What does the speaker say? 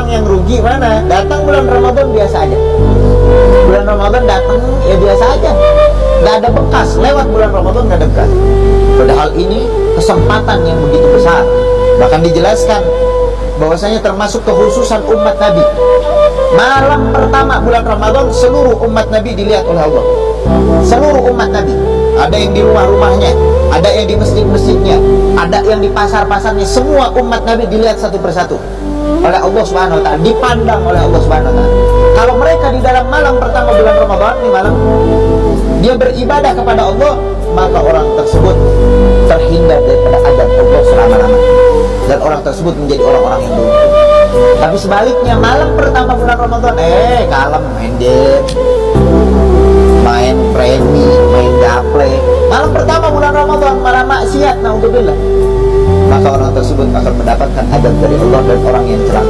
orang yang rugi mana? Datang bulan Ramadan biasa aja. Bulan Ramadan datang ya biasa aja. Gak ada bekas, lewat bulan Ramadan gak ada bekas. Padahal ini kesempatan yang begitu besar. Bahkan dijelaskan bahwasanya termasuk kekhususan umat Nabi. Malam pertama bulan Ramadan seluruh umat Nabi dilihat oleh Allah. Seluruh umat Nabi. Ada yang di rumah-rumahnya, ada yang di masjid-masjidnya, ada yang di pasar-pasarnya. Semua umat Nabi dilihat satu persatu oleh Allah Subhanahu wa taala, dipandang oleh Allah Subhanahu wa taala. Kalau mereka di dalam malam pertama bulan Ramadan ini malam dia beribadah kepada Allah, maka orang tersebut terhindar daripada azab Allah selama-lamanya dan orang tersebut menjadi orang-orang yang beruntung. Tapi sebaliknya malam pertama bulan Ramadan, eh kalem main game, main premi, main gaple. Malam pertama bulan Ramadan malah maksiat, naudzubillah. Mendapatkan adab dari Allah dan orang yang celaka.